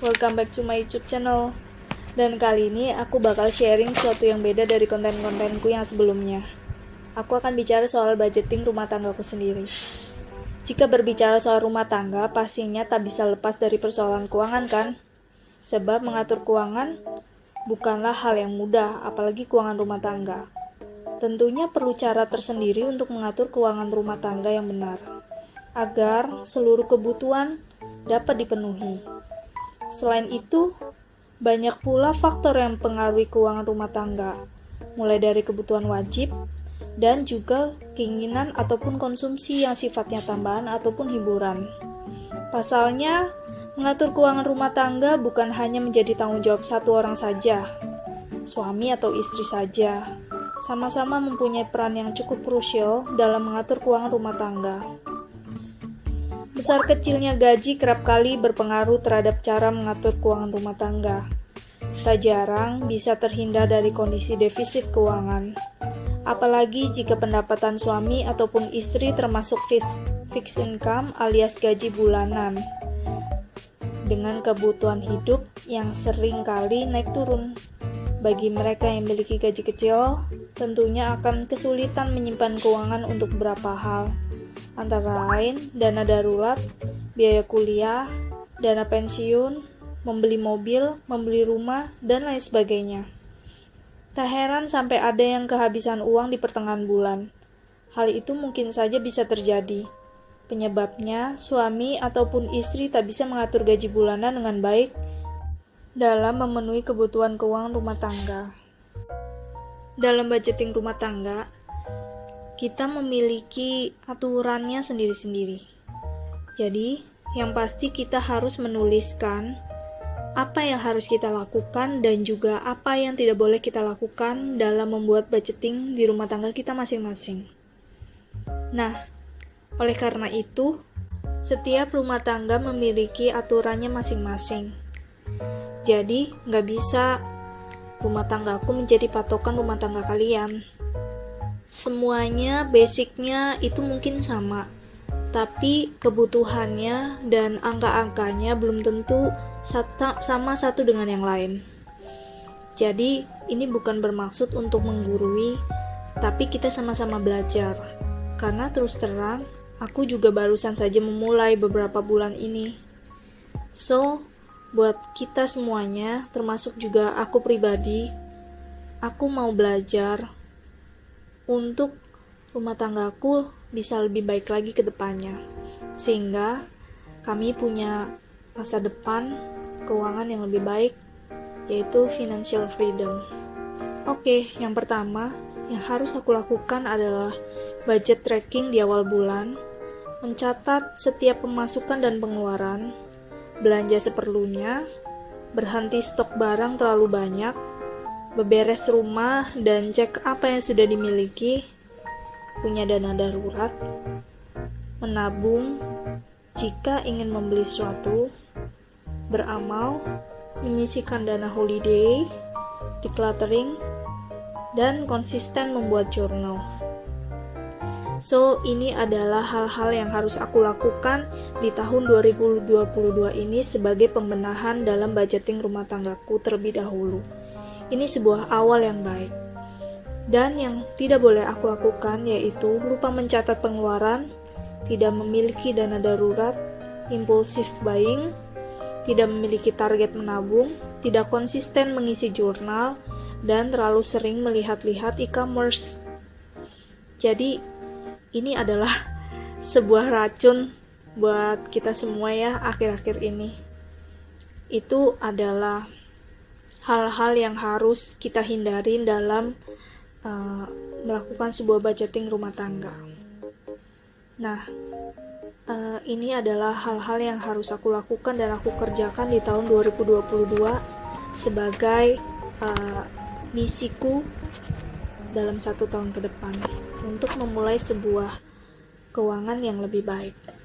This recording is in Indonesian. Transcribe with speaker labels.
Speaker 1: welcome back to my YouTube channel. Dan kali ini aku bakal sharing sesuatu yang beda dari konten-kontenku yang sebelumnya. Aku akan bicara soal budgeting rumah tanggaku sendiri. Jika berbicara soal rumah tangga, pastinya tak bisa lepas dari persoalan keuangan kan? Sebab mengatur keuangan bukanlah hal yang mudah, apalagi keuangan rumah tangga. Tentunya perlu cara tersendiri untuk mengatur keuangan rumah tangga yang benar, agar seluruh kebutuhan dapat dipenuhi. Selain itu, banyak pula faktor yang mempengaruhi keuangan rumah tangga, mulai dari kebutuhan wajib dan juga keinginan ataupun konsumsi yang sifatnya tambahan ataupun hiburan. Pasalnya, mengatur keuangan rumah tangga bukan hanya menjadi tanggung jawab satu orang saja, suami atau istri saja, sama-sama mempunyai peran yang cukup krusial dalam mengatur keuangan rumah tangga. Besar kecilnya gaji kerap kali berpengaruh terhadap cara mengatur keuangan rumah tangga. Tak jarang bisa terhindar dari kondisi defisit keuangan. Apalagi jika pendapatan suami ataupun istri termasuk fixed income alias gaji bulanan. Dengan kebutuhan hidup yang sering kali naik turun. Bagi mereka yang memiliki gaji kecil, tentunya akan kesulitan menyimpan keuangan untuk beberapa hal antara lain dana darurat, biaya kuliah, dana pensiun, membeli mobil, membeli rumah, dan lain sebagainya. Tak heran sampai ada yang kehabisan uang di pertengahan bulan. Hal itu mungkin saja bisa terjadi. Penyebabnya, suami ataupun istri tak bisa mengatur gaji bulanan dengan baik dalam memenuhi kebutuhan keuangan rumah tangga. Dalam budgeting rumah tangga, kita memiliki aturannya sendiri-sendiri. Jadi, yang pasti kita harus menuliskan apa yang harus kita lakukan dan juga apa yang tidak boleh kita lakukan dalam membuat budgeting di rumah tangga kita masing-masing. Nah, oleh karena itu, setiap rumah tangga memiliki aturannya masing-masing. Jadi, nggak bisa rumah tanggaku menjadi patokan rumah tangga kalian semuanya basicnya itu mungkin sama tapi kebutuhannya dan angka-angkanya belum tentu sama satu dengan yang lain. Jadi, ini bukan bermaksud untuk menggurui, tapi kita sama-sama belajar. Karena terus terang, aku juga barusan saja memulai beberapa bulan ini. So, buat kita semuanya, termasuk juga aku pribadi, aku mau belajar untuk rumah tanggaku bisa lebih baik lagi ke depannya. Sehingga kami punya masa depan keuangan yang lebih baik, yaitu financial freedom. Oke, yang pertama yang harus aku lakukan adalah budget tracking di awal bulan, mencatat setiap pemasukan dan pengeluaran, belanja seperlunya, berhenti stok barang terlalu banyak, beberes rumah dan cek apa yang sudah dimiliki, punya dana darurat, menabung jika ingin membeli sesuatu, beramal, menyisikan dana holiday, decluttering, dan konsisten membuat journal. So, ini adalah hal-hal yang harus aku lakukan di tahun 2022 ini sebagai pembenahan dalam budgeting rumah tanggaku terlebih dahulu. Ini sebuah awal yang baik. Dan yang tidak boleh aku lakukan yaitu lupa mencatat pengeluaran, tidak memiliki dana darurat, impulsif buying, tidak memiliki target menabung, tidak konsisten mengisi jurnal, dan terlalu sering melihat-lihat e-commerce. Jadi, ini adalah sebuah racun buat kita semua ya akhir-akhir ini. Itu adalah hal-hal yang harus kita hindari dalam uh, melakukan sebuah budgeting rumah tangga. Nah, uh, ini adalah hal-hal yang harus aku lakukan dan aku kerjakan di tahun 2022 sebagai uh, misiku dalam satu tahun ke depan untuk memulai sebuah keuangan yang lebih baik.